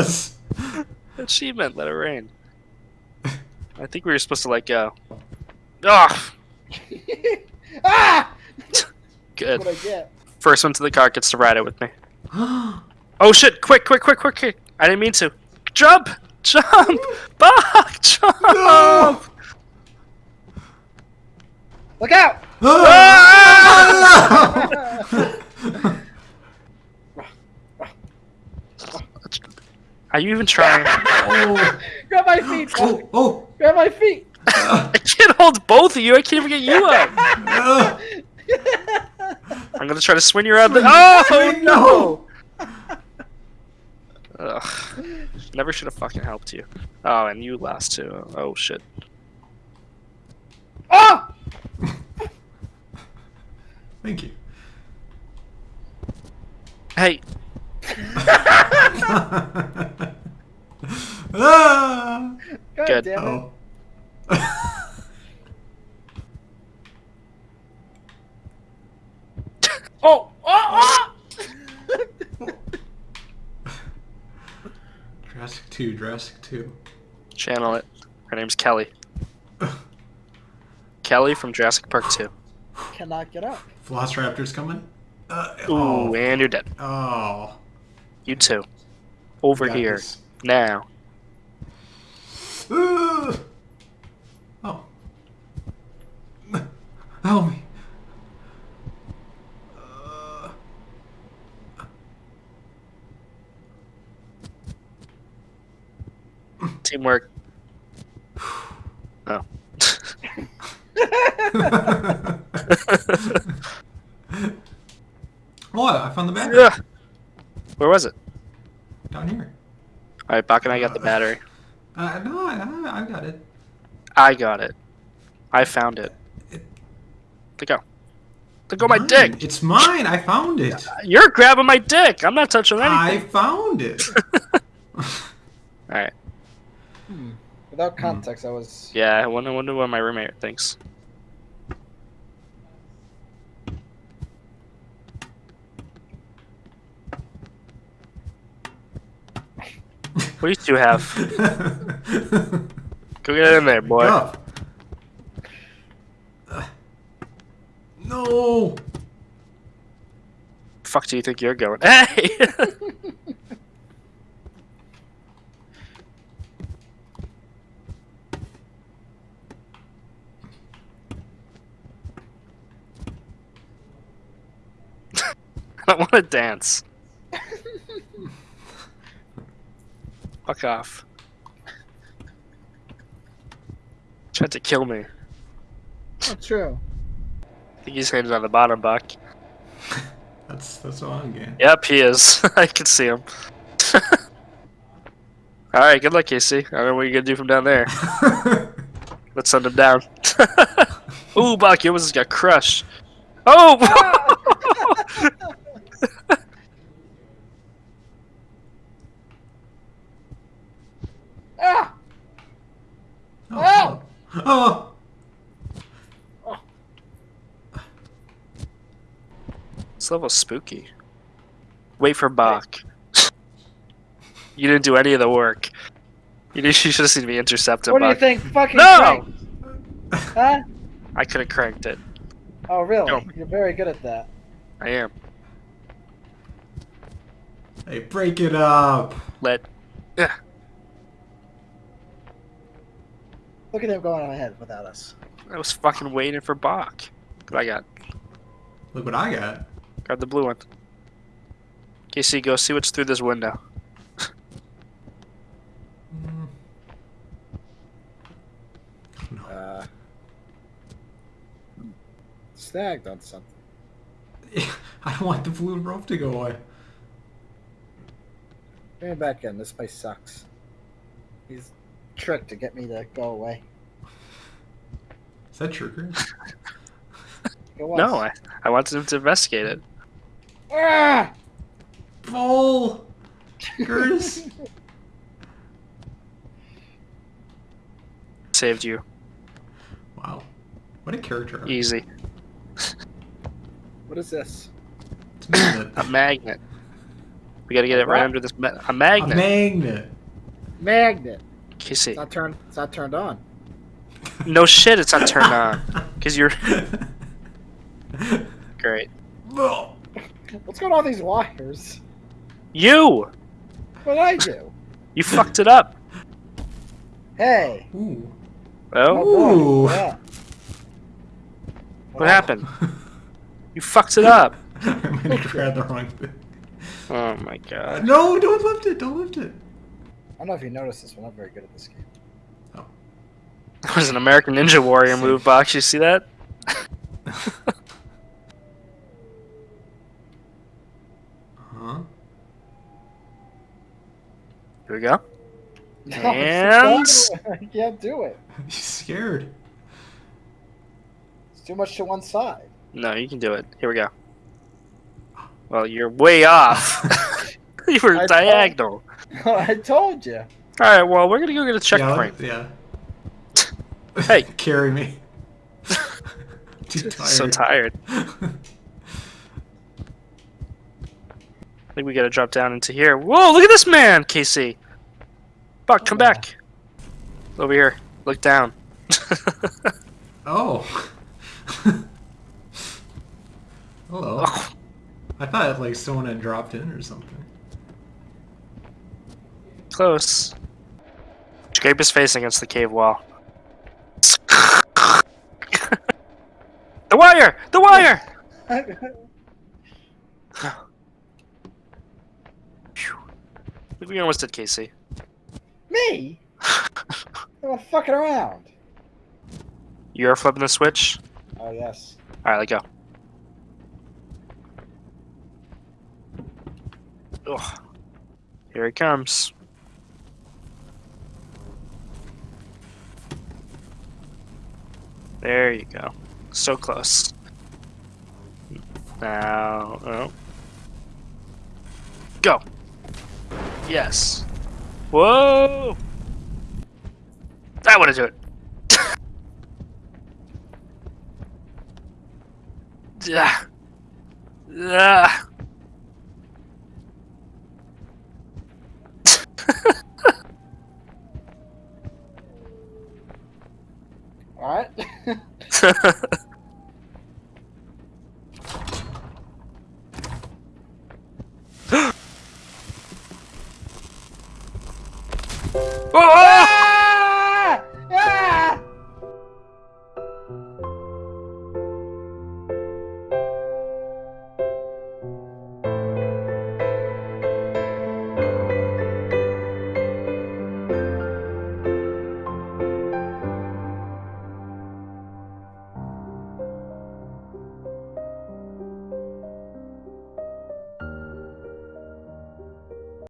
was. Achievement, let it rain. I think we were supposed to let go. Ah, ah! good. What I get? First one to the car gets to ride it with me. Oh shit! Quick, quick, quick, quick, quick! I didn't mean to. Jump! Jump! Bach! Jump! No! Look out! Are you even trying? oh, Grab my feet! oh, oh. Grab my feet! Uh, I can't hold both of you. I can't even get you up. uh, I'm gonna try to swing you around the. Oh no! Ugh. Never should have fucking helped you. Oh, and you last too. Oh shit. Oh! Thank you. Hey, ah! God Good. damn it. Oh. Oh! Oh! oh! Jurassic 2, Jurassic 2. channel it. Her name's Kelly. Kelly from Jurassic Park 2. Cannot get up. Velociraptor's coming. Uh, Ooh, oh. and you're dead. Oh. You too. Over Got here. this. Now. Uh, oh. Help me. Uh, Teamwork. Oh. oh, I found the battery. Yeah. Where was it? Down here. Alright, Bach and I got the battery. Uh, no, I, I got it. I got it. I found it. It- Let go. Let go my dick. It's mine. I found it. You're grabbing my dick. I'm not touching anything. I found it. Alright. Without context, I was. Yeah, I wonder, wonder what my roommate thinks. What do you two have? Go get in there, boy. Up. Uh, no. Fuck do you think you're going? Hey! I don't want to dance. Fuck off. Tried to kill me. Not true. I think he's headed on the bottom, Buck. That's that's all I'm getting. Yep, he is. I can see him. Alright, good luck, Casey. I don't know what you're gonna do from down there. Let's send him down. Ooh, Buck, you almost just got crushed. Oh! Ah! Oh. oh. this level's spooky. Wait for Bach. you didn't do any of the work. You, did- you should have seen me intercept him, What do you think? Fucking No! crank, Huh? I could have cranked it. Oh, really? No. You're very good at that. I am. Hey, break it up. Let. Yeah. Look at him going on ahead without us. I was fucking waiting for Bach. What I got? Look what I got. Got the blue one. Casey, go see what's through this window. Mm. Uh, snagged on something. I don't want the blue rope to go away. Bring me back in. This place sucks. He's tricked to get me to go away. Is that trigger? It. No, I, I wanted him to investigate it. Ah! Bull! Curtis! Saved you. wow. What a character. Easy. What is this? It's a magnet. A magnet. We gotta get it right What? under this ma- a magnet. A magnet. magnet. Magnet. it. It's not turned. It's not turned on. no shit, it's not turned on. Cause you're great. Well, What's going on with these wires? You, What did I do? you fucked it up. Hey. Ooh. Oh, Ooh. Yeah. what happened? You fucked it up. I might have grabbed the wrong thing. Oh my god. No, don't lift it. Don't lift it. I don't know if you noticed this, but I'm very good at this game. Oh. That was an American Ninja Warrior move, Box. You see that? Huh? Here we go. No, And- I can't do it. He's scared. It's too much to one side. No, you can do it. Here we go. Well, you're way off. you were I diagonal. I told you. All right. Well, we're gonna go get a checkpoint. Yeah. yeah. Hey. Carry me. Too tired. so tired. I think we gotta drop down into here. Whoa! Look at this man, Casey. Buck, come Yeah. back. Over here. Look down. Oh. Hello. Oh, I thought like someone had dropped in or something. Close. Scrape his face against the cave wall. the wire! The wire! Phew. We almost did Casey. Me? I'm fucking around. You're flipping the switch? Oh yes. Alright, let go. Ugh. Here he comes. There you go. So close. Now, oh. Go. Yes. Whoa! That would have do it. Yeah. Yeah. All right. oh! oh!